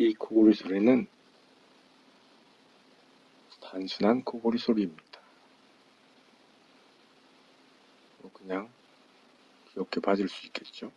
이 코골이 소리는 단순한 코골이 소리입니다. 뭐 그냥 귀엽게 봐줄 수 있겠죠.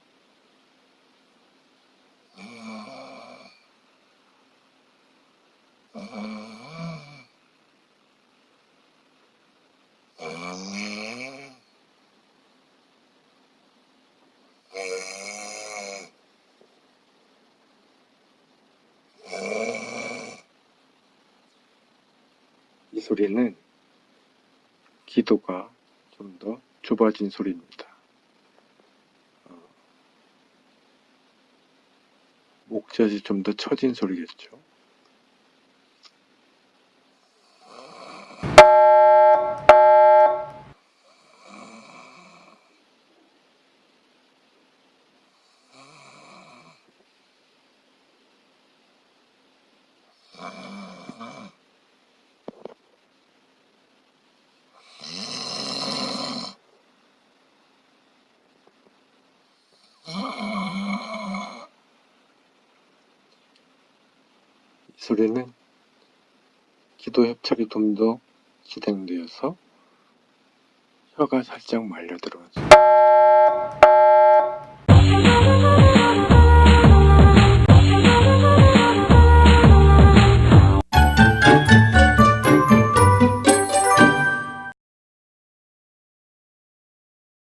이 소리는 기도가 좀 더 좁아진 소리입니다. 어, 목젖이 좀 더 처진 소리겠죠. 이 소리는 기도 협착이 좀 더 진행되어서 혀가 살짝 말려 들어가죠.